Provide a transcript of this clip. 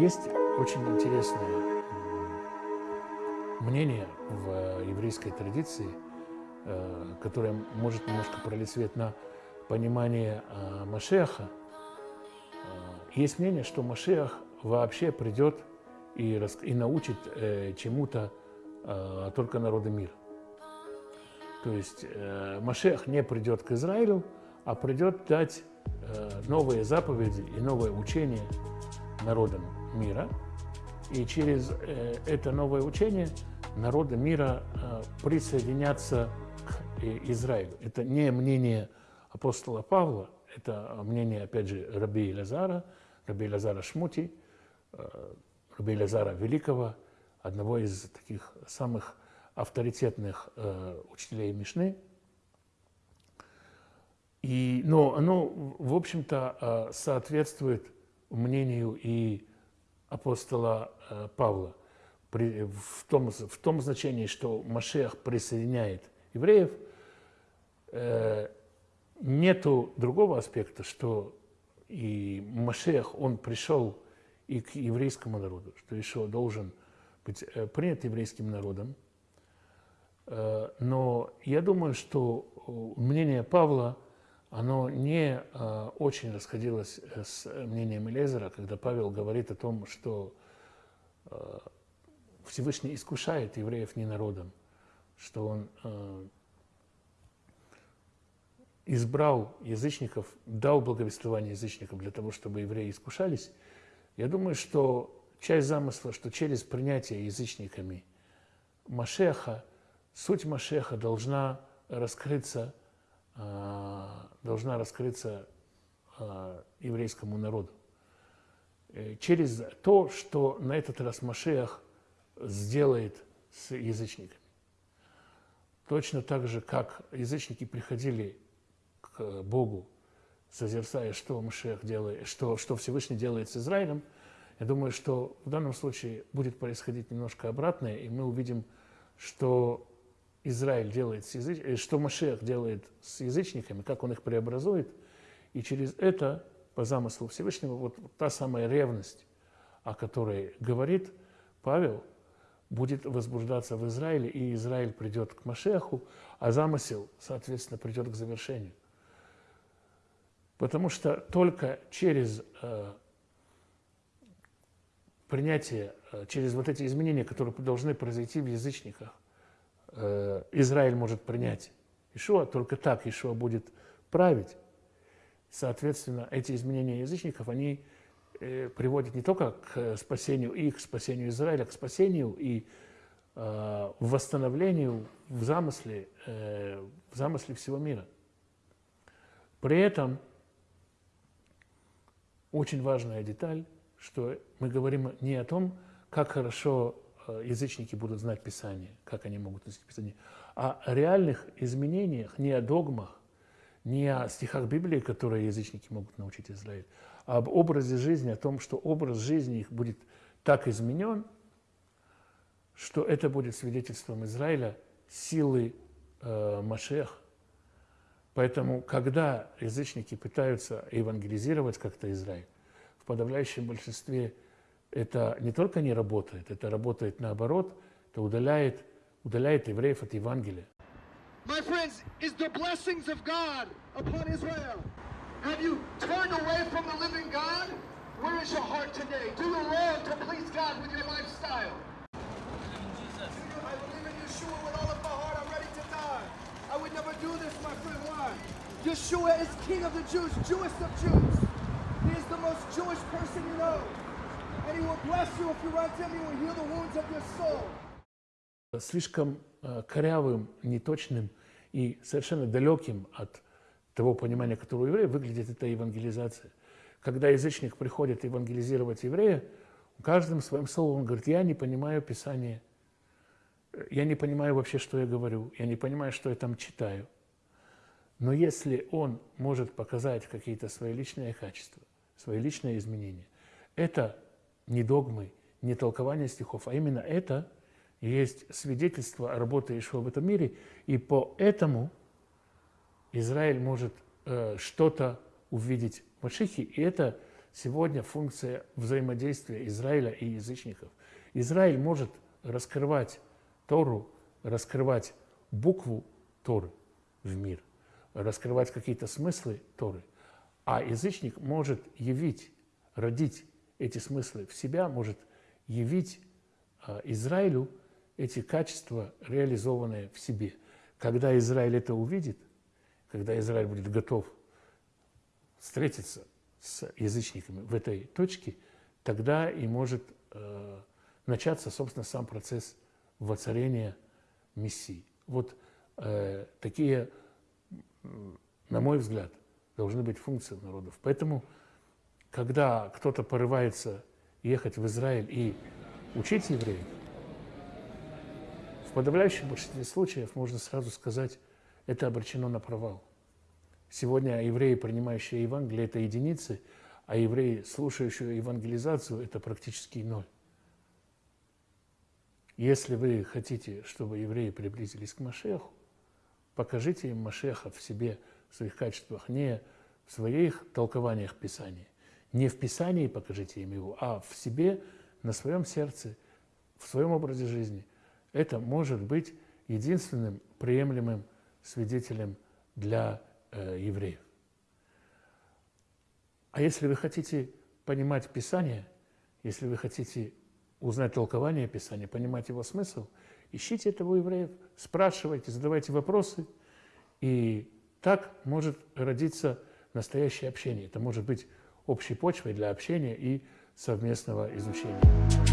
Есть очень интересное мнение в еврейской традиции, э, которое может немножко пролить свет на понимание э, Машеха. Э, есть мнение, что Машех вообще придет и, и научит чему-то только народы мира. То есть Машех не придет к Израилю, а придет дать новые заповеди и новое учение народам мира. И через э, это новое учение народы мира э, присоединятся к э, Израилю. Это не мнение апостола Павла, это мнение, опять же, Раби Лазара, Раби Лазара Шмути, Раби Лазара Великого, одного из таких самых авторитетных учителей Мишны. И, но оно, в общем-то, соответствует мнению и апостола э, Павла в, том, в том значении, что Машех присоединяет евреев, э, нету другого аспекта, что и Машех, он пришел и к еврейскому народу, что еще должен быть э, принят еврейским народом. Э, но я думаю, что мнение Павла – оно не э, очень расходилось э, с мнением Элезера, когда Павел говорит о том, что э, Всевышний искушает евреев не народом, что он э, избрал язычников, дал благовествование язычникам для того, чтобы евреи искушались. Я думаю, что часть замысла, что через принятие язычниками Машеха, суть Машеха должна раскрыться а, должна раскрыться а, еврейскому народу. Э, через то, что на этот раз Машех сделает с язычниками. Точно так же, как язычники приходили к Богу, созерцая, что Машех делает, что, что Всевышний делает с Израилем, я думаю, что в данном случае будет происходить немножко обратное, и мы увидим, что Израиль делает с языч... Э, что Машех делает с язычниками, как он их преобразует, и через это, по замыслу Всевышнего, вот та самая ревность, о которой говорит Павел, будет возбуждаться в Израиле, и Израиль придет к Машеху, а замысел, соответственно, придет к завершению. Потому что только через э, принятие, э, через вот эти изменения, которые должны произойти в язычниках, Израиль может принять Ишуа, только так Ишуа будет править. Соответственно, эти изменения язычников, они э, приводят не только к спасению их, к спасению Израиля, к спасению и э, восстановлению в замысле, в замысле всего мира. При этом очень важная деталь, что мы говорим не о том, как хорошо Э, язычники будут знать Писание, как они могут знать Писание, а о реальных изменениях, не о догмах, не о стихах Библии, которые язычники могут научить Израиль, а об образе жизни, о том, что образ жизни их будет так изменен, что это будет свидетельством Израиля силы э, Машех. Поэтому, когда язычники пытаются евангелизировать как-то Израиль, в подавляющем большинстве это не только не работает, это работает наоборот, это удаляет, удаляет евреев от Евангелия. My friends, is the blessings of God upon Israel. Have you turned away from the living God? Where is your heart today? Do the wrong to please God with your lifestyle. I believe in Yeshua with all of my heart. I'm ready to die. I would never do this, my friend. Why? Yeshua is King of the Jews, Jewest of Jews. He is the most Jewish person you know. Слишком э, корявым, неточным и совершенно далеким от того понимания, которое у еврея, выглядит эта евангелизация. Когда язычник приходит евангелизировать еврея, каждым своим словом говорит, я не понимаю Писание, я не понимаю вообще, что я говорю, я не понимаю, что я там читаю. Но если он может показать какие-то свои личные качества, свои личные изменения, это не догмы, не толкование стихов, а именно это есть свидетельство работы Ишуа в этом мире, и поэтому Израиль может э, что-то увидеть в Машихе, и это сегодня функция взаимодействия Израиля и язычников. Израиль может раскрывать Тору, раскрывать букву Торы в мир, раскрывать какие-то смыслы Торы, а язычник может явить, родить эти смыслы в себя, может явить а, Израилю эти качества, реализованные в себе. Когда Израиль это увидит, когда Израиль будет готов встретиться с язычниками в этой точке, тогда и может э, начаться, собственно, сам процесс воцарения Мессии. Вот э, такие, на мой взгляд, должны быть функции народов. Поэтому, когда кто-то порывается ехать в Израиль и учить евреев, в подавляющем большинстве случаев можно сразу сказать, это обречено на провал. Сегодня евреи, принимающие Евангелие, это единицы, а евреи, слушающие евангелизацию, это практически ноль. Если вы хотите, чтобы евреи приблизились к Машеху, покажите им Машеха в себе, в своих качествах, не в своих толкованиях Писания, не в Писании покажите им его, а в себе, на своем сердце, в своем образе жизни. Это может быть единственным приемлемым свидетелем для э, евреев. А если вы хотите понимать Писание, если вы хотите узнать толкование Писания, понимать его смысл, ищите этого евреев, спрашивайте, задавайте вопросы, и так может родиться настоящее общение. Это может быть общей почвой для общения и совместного изучения.